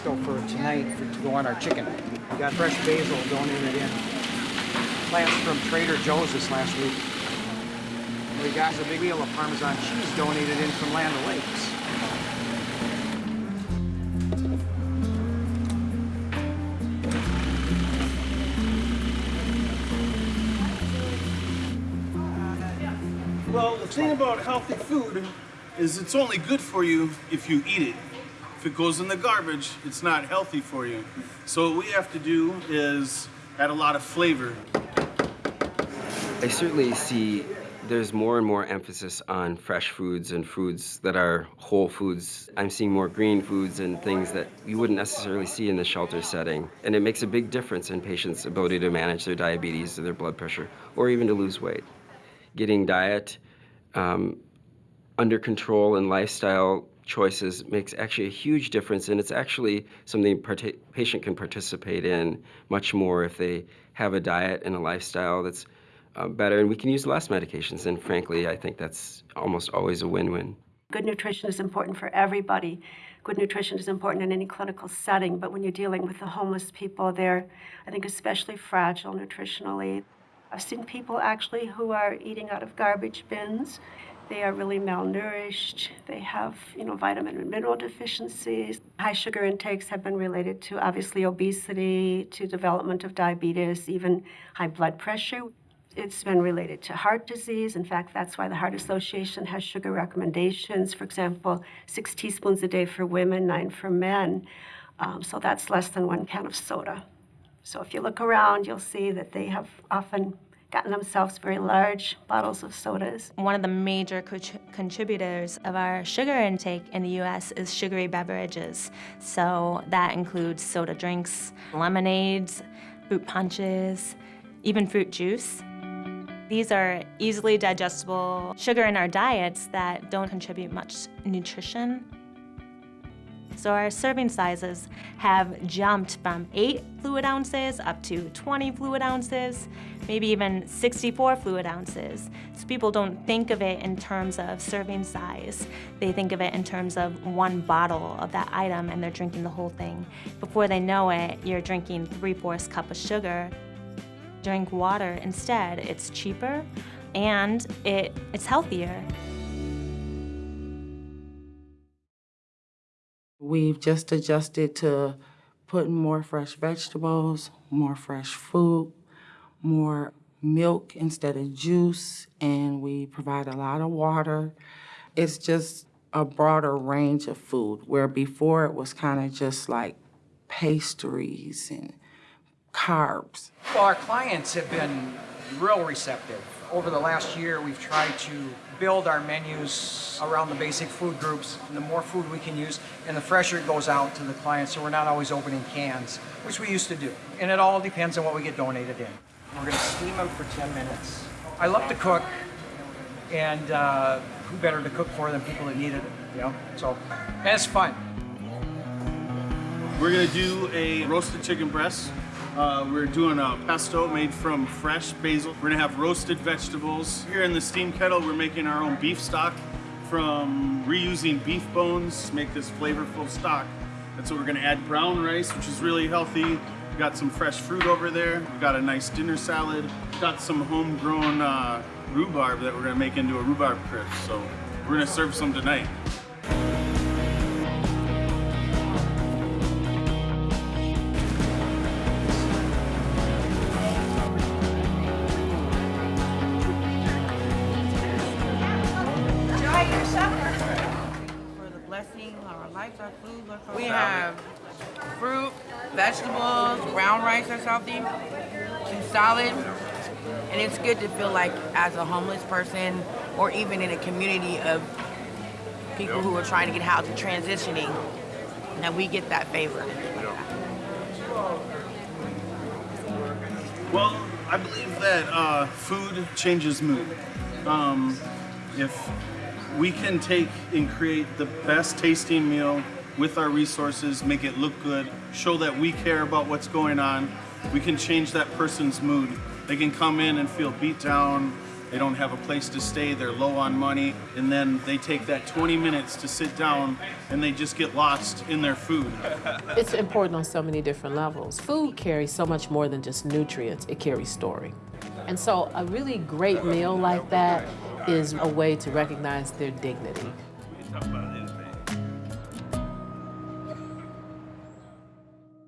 pesto for tonight for, to go on our chicken. We got fresh basil donated in. Plants from Trader Joe's this last week. We got a big wheel of Parmesan cheese donated in from Land O'Lakes. Well, the thing about healthy food is it's only good for you if you eat it. If it goes in the garbage, it's not healthy for you. So what we have to do is add a lot of flavor. I certainly see there's more and more emphasis on fresh foods and foods that are whole foods. I'm seeing more green foods and things that you wouldn't necessarily see in the shelter setting. And it makes a big difference in patients' ability to manage their diabetes or their blood pressure, or even to lose weight. Getting diet um, under control and lifestyle choices makes actually a huge difference, and it's actually something a patient can participate in much more if they have a diet and a lifestyle that's uh, better, and we can use less medications. And frankly, I think that's almost always a win-win. Good nutrition is important for everybody. Good nutrition is important in any clinical setting, but when you're dealing with the homeless people, they're, I think, especially fragile nutritionally. I've seen people actually who are eating out of garbage bins. They are really malnourished. They have, you know, vitamin and mineral deficiencies. High sugar intakes have been related to obviously obesity, to development of diabetes, even high blood pressure. It's been related to heart disease. In fact, that's why the Heart Association has sugar recommendations. For example, six teaspoons a day for women, nine for men. Um, so that's less than one can of soda. So if you look around, you'll see that they have often gotten themselves very large bottles of sodas. One of the major co contributors of our sugar intake in the U.S. is sugary beverages. So that includes soda drinks, lemonades, fruit punches, even fruit juice. These are easily digestible sugar in our diets that don't contribute much nutrition. So our serving sizes have jumped from 8 fluid ounces up to 20 fluid ounces, maybe even 64 fluid ounces. So people don't think of it in terms of serving size. They think of it in terms of one bottle of that item and they're drinking the whole thing. Before they know it, you're drinking 3 fourths cup of sugar drink water instead. It's cheaper and it, it's healthier. We've just adjusted to putting more fresh vegetables, more fresh fruit, more milk instead of juice, and we provide a lot of water. It's just a broader range of food, where before it was kind of just like pastries and carbs. Well, our clients have been real receptive. Over the last year, we've tried to build our menus around the basic food groups. And the more food we can use, and the fresher it goes out to the clients, so we're not always opening cans, which we used to do. And it all depends on what we get donated in. We're gonna steam them for 10 minutes. I love to cook, and uh, who better to cook for than people that need it, you know? So, and it's fun. We're gonna do a roasted chicken breast uh, we're doing a pesto made from fresh basil. We're gonna have roasted vegetables. Here in the steam kettle, we're making our own beef stock from reusing beef bones, make this flavorful stock. That's what we're gonna add brown rice, which is really healthy. We got some fresh fruit over there. We got a nice dinner salad. Got some homegrown uh, rhubarb that we're gonna make into a rhubarb crisp. So we're gonna serve some tonight. Have fruit, vegetables, brown rice or something, some salad, and it's good to feel like as a homeless person or even in a community of people who are trying to get housing transitioning, that we get that favor. Well, I believe that uh, food changes mood. Um, if we can take and create the best tasting meal with our resources, make it look good, show that we care about what's going on, we can change that person's mood. They can come in and feel beat down they don't have a place to stay, they're low on money, and then they take that 20 minutes to sit down and they just get lost in their food. It's important on so many different levels. Food carries so much more than just nutrients, it carries story. And so a really great meal like that is a way to recognize their dignity.